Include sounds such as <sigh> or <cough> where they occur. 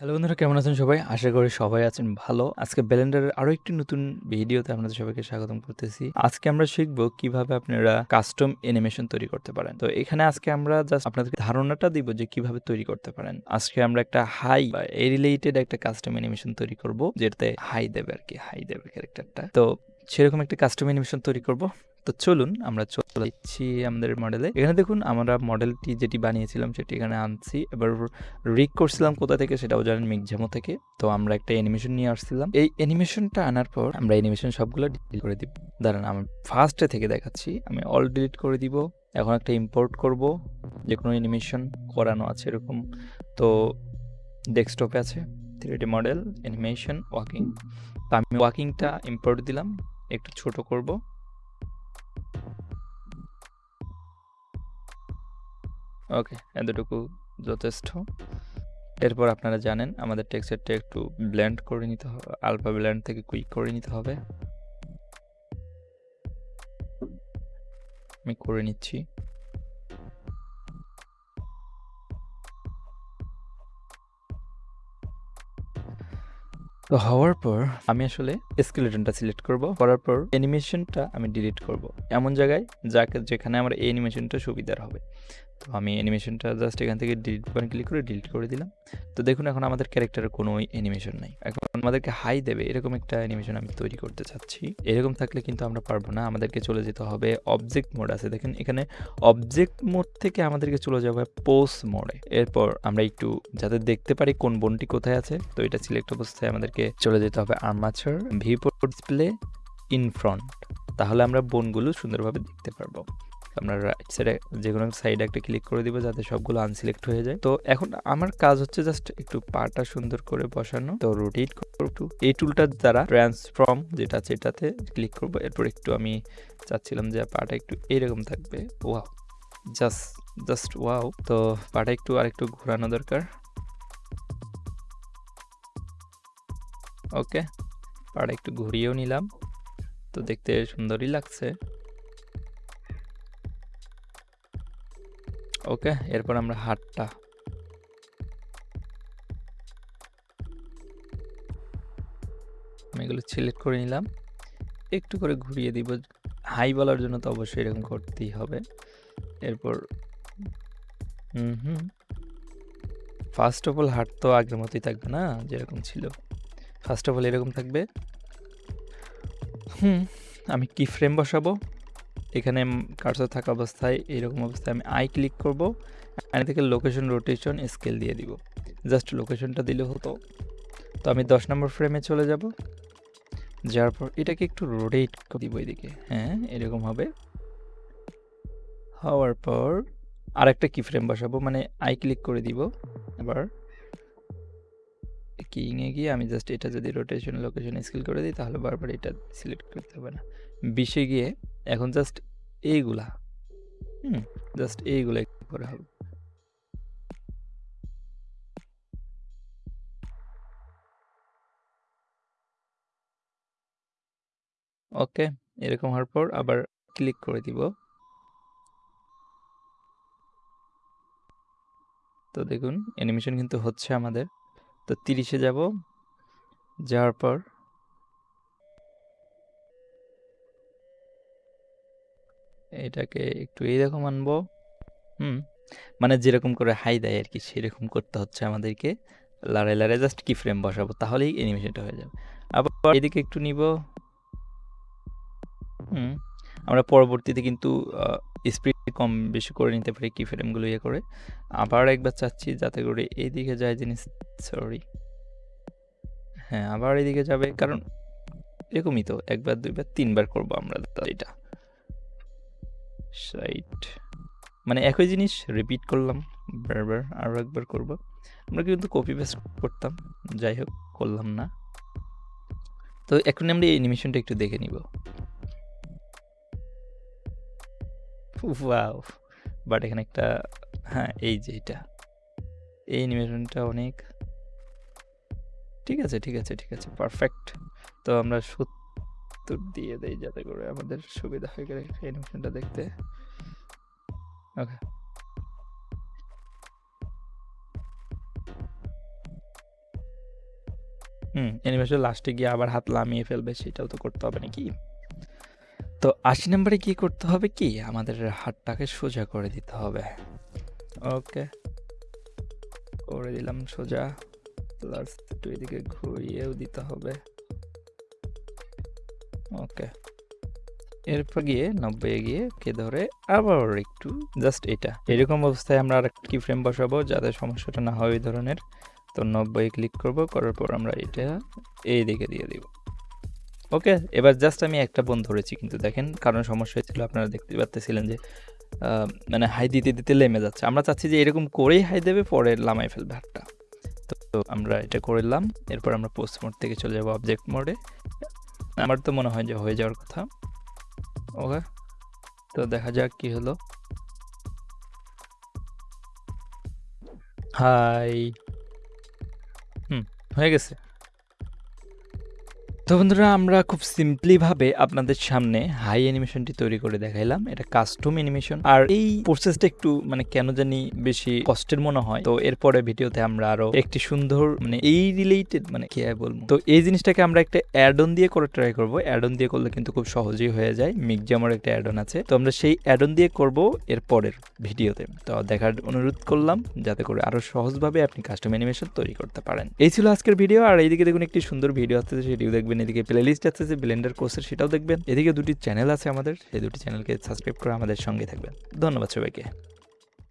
Hello বন্ধুরা, কেমন আছেন সবাই? আশা করি সবাই আছেন ভালো। আজকে ব্লেন্ডারের আরও একটি নতুন ভিডিওতে আপনাদের সবাইকে স্বাগতম করতেছি। আজকে আমরা শিখব কীভাবে আপনারা কাস্টম অ্যানিমেশন তৈরি করতে পারেন। তো এখানে আজকে আমরা জাস্ট আপনাদেরকে ধারণাটা দিব যে কীভাবে তৈরি করতে পারেন। আজকে আমরা একটা হাই বা এই রিলেটেড একটা কাস্টম অ্যানিমেশন তৈরি করব, যেটাতে হাই দেবে আর কি হাই দেবে ক্যারেক্টারটা। তো সেরকম একটা কাস্টম অ্যানিমেশন তৈরি করব। তো চলুন আমরা চলে যাচ্ছি আমাদের মডেলে। এখানে দেখুন আমরা মডেলটি যেটি বানিয়েছিলাম সেটি এখানে আনছি। এবার রিক করছিলাম কোথা থেকে সেটাও জানেন মিকজামো থেকে। তো আমরা একটা অ্যানিমেশন নিয়ে আসছিলাম। এই অ্যানিমেশনটা আনার পর আমরা অ্যানিমেশন সবগুলো ডিলিট করে দিব। দাঁড়ান আমি ফার্স্টে থেকে দেখাচ্ছি। আমি অল ডিলিট করে দিব। এখন একটা ইম্পোর্ট করব। যে কোনো অ্যানিমেশন করানো আছে এরকম। তো ডেস্কটপে আছে 3D মডেল, অ্যানিমেশন, ওয়াকিং। তো আমি ওয়াকিংটা ইম্পোর্ট দিলাম। একটু ছোট করব। ওকে, এতটুকু যথেষ্ট। এরপর আপনারা জানেন আমাদের টেক্সচারটা একটু ব্ল্যান্ড করে নিতে হবে। আলফা ব্ল্যান্ড থেকে কুইক করে নিতে হবে। আমি করে নিচ্ছি। তো হওয়ার পর আমি আসলে স্কেলেটনটা সিলেক্ট করব। করার পর অ্যানিমেশনটা আমি ডিলিট করব। এমন জায়গায় যাকে যেখানে আমার এই অ্যানিমেশনটা সুবিধার হবে। তো আমি অ্যানিমেশনটা জাস্ট এখান থেকে ডিলিট বাটন ক্লিক করে ডিলিট করে দিলাম। তো দেখুন, এখন আমাদের ক্যারেক্টারের কোনো অ্যানিমেশন নাই। এখন আমাদেরকে হাই দেবে, এরকম একটা অ্যানিমেশন আমি তৈরি করতে চাচ্ছি। এরকম থাকলে কিন্তু আমরা পারব না। আমাদেরকে চলে যেতে হবে অবজেক্ট মোড আছে দেখেন, এখানে অবজেক্ট মোড থেকে আমাদেরকে চলে যাবে পোজ মোডে। এরপর আমরা একটু যাতে দেখতে পারি কোন বোনটি কোথায় আছে, তো এটা সিলেক্ট অবস্থায় আমাদেরকে চলে যেতে হবে armature viewport display in front. তাহলে আমরা বোনগুলো সুন্দরভাবে দেখতে পারব। আমরা রাইট সাইডে যেকোনো সাইডে একটা ক্লিক করে দিব যাতে সবগুলো আনসিলেক্ট হয়ে যায়। তো এখন আমার কাজ হচ্ছে জাস্ট একটু পাটা সুন্দর করে বসানো। তো রোটেট একটু। এই টুলটার দ্বারা ট্রান্সফর্ম যেটা আছে এটাতে ক্লিক করব। এরপর একটু আমি চাচ্ছিলাম যে পাটা একটু এরকম থাকবে। ওয়াও! Just just wow! তো পাটা একটু আরেকটু ঘোরানো দরকার। ওকে। পাটা একটু ঘুরিয়েও নিলাম। তো দেখতে সুন্দরই লাগছে। ওকে, এরপর আমরা হাতটা আমি এগুলো সিলেক্ট করে নিলাম। একটু করে ঘুরিয়ে দিব। হাই বলার জন্য তো অবশ্যই এরকম করতেই হবে। এরপর হুম, হুম। ফার্স্ট অফ অল হাত তো আগের মতোই থাকবে না যেরকম ছিল। ফার্স্ট অফ অল এরকম থাকবে। হুম, আমি কি ফ্রেম বসাবো? এখানে কার্সর থাকা অবস্থায় এরকম অবস্থায় আমি আই ক্লিক করব। এখান থেকে লোকেশন রোটেশন স্কেল দিয়ে দিব। জাস্ট লোকেশনটা দিলে হতো। তো আমি 10 নম্বর ফ্রেমে চলে যাব। যাওয়ার পর এটাকে একটু রোটেট করে দিব এদিকে। হ্যাঁ, এরকম হবে। হওয়ার পর আরেকটা কি ফ্রেম বসাবো মানে আই ক্লিক করে দিব। এবার কিং এ গিয়ে আমি জাস্ট এটা যদি রোটেশন লোকেশন স্কেল করে দিই তাহলে বারবার এটা সিলেক্ট করতে হবে না। 20 এ গিয়ে এখন জাস্ট এইগুলা হুম, জাস্ট এইগুলা করে হবে। ওকে, এরকম হওয়ার পর আবার ক্লিক করে দিব। তো দেখুন অ্যানিমেশন কিন্তু হচ্ছে আমাদের। তো 30 এ যাব। যাওয়ার পর এটাকে একটু এইরকম আনব। হুম, মানে যেরকম করে হাই দেয় আর কি সেরকম করতে হচ্ছে আমাদেরকে। লাড়ায়, লাড়ায় জাস্ট কি ফ্রেম বসাবো তাহলেই অ্যানিমেশনটা হয়ে যাবে। আবার এদিকে একটু নিব। হুম, আমরা পরবর্তীতে কিন্তু স্পিড কম বেশি করে নিতে পারি কি ফ্রেমগুলো ইয়ে করে। আবার একবার চাচ্ছি যাতে করে এইদিকে যায় জিনিস সরি। হ্যাঁ, আবার এদিকে যাবে কারণ এরকমই তো ১ বার ২ বার ৩ বার করব আমরা এটা। রাইট। মানে একই জিনিস রিপিট করলাম বারবার আরও একবার করব। আমরা কিন্তু কপি পেস্ট করতাম। যাই হোক করলাম না। তো এখন আমরা এই অ্যানিমেশনটা একটু দেখে নিব। বাট এখানে একটা হ্যাঁ, এই যে এটা। এই অ্যানিমেশনটা অনেক ঠিক আছে, ঠিক আছে, ঠিক আছে। পারফেক্ট। তো আমরা ৭০ দিয়ে দেয় যাতে করে আমাদের সুবিধা হয় অ্যানিমেশনটা দেখতে। ওকে। হুম অ্যানিমেশন লাস্টে গিয়ে আবার হাত লামিয়ে ফেলবে, সেটাও তো করতে হবে নাকি? তো আশি নম্বরে কি করতে হবে কি? আমাদের হাতটাকে সোজা করে দিতে হবে। ওকে করে দিলাম সোজা। প্লাস একটু এদিকে ঘুরিয়েও দিতে হবে। ওকে। এরপর গিয়ে নব্বই গিয়ে কে ধরে আবার একটু জাস্ট এটা। এরকম অবস্থায় আমরা আর কি ফ্রেম বসাবো যাতে সমস্যাটা না হয় ওই ধরনের। তো নব্বই ক্লিক করব, করার পর আমরা এটা এই দিকে দিয়ে দিব। ওকে, এবার জাস্ট আমি একটা বোন ধরেছি কিন্তু দেখেন কারণ সমস্যা হয়েছিল, আপনারা দেখতে পাচ্ছিলেন যে মানে হাই দিতে দিতে লেমে যাচ্ছে। আমরা চাচ্ছি যে এরকম করেই হাই দেবে, পরে লামাই ফেলবে হাতটা। তো তো আমরা এটা করলাম এরপর আমরা পোস্ট মোড থেকে চলে যাব অবজেক্ট মোডে <laughs> আমার তো মনে হয় যে হয়ে যাওয়ার কথা। ওকে তো দেখা যাক কি হলো। হাই হুম, হয়ে গেছে। তো বন্ধুরা, আমরা খুব সিম্পলি ভাবে আপনাদের সামনে হাই অ্যানিমেশনটি তৈরি করে দেখাইলাম। এটা কাস্টম অ্যানিমেশন। আর এই প্রসেসটা একটু মানে কেন জানি বেশি কষ্টের মনে হয়। তো এরপরে ভিডিওতে আমরা আরও একটি সুন্দর মানে এই রিলেটেড মানে কি বলব? তো এই জিনিসটাকে আমরা একটা অ্যাড অন দিয়ে করে ট্রাই করব। অ্যাড অন দিয়ে করলে কিন্তু খুব সহজেই হয়ে যায়। মিকজামার একটা অ্যাড অন আছে। তো আমরা সেই অ্যাড অন দিয়ে করব এর পরের ভিডিওতে। তো দেখার অনুরোধ করলাম, যাতে করে আরও সহজভাবে আপনি কাস্টম অ্যানিমেশন তৈরি করতে পারেন। এই ছিল আজকের ভিডিও আর এইদিকে দেখুন একটি সুন্দর ভিডিও আসতেছে। সেটিও দেখবেন, এদিকে প্লে লিস্ট আছে যে ব্লেন্ডার কোর্সের সেটাও দেখবেন। এদিকে দুটি চ্যানেল আছে আমাদের, সেই দুটি চ্যানেলকে সাবস্ক্রাইব করে আমাদের সঙ্গে থাকবেন। ধন্যবাদ সবাইকে।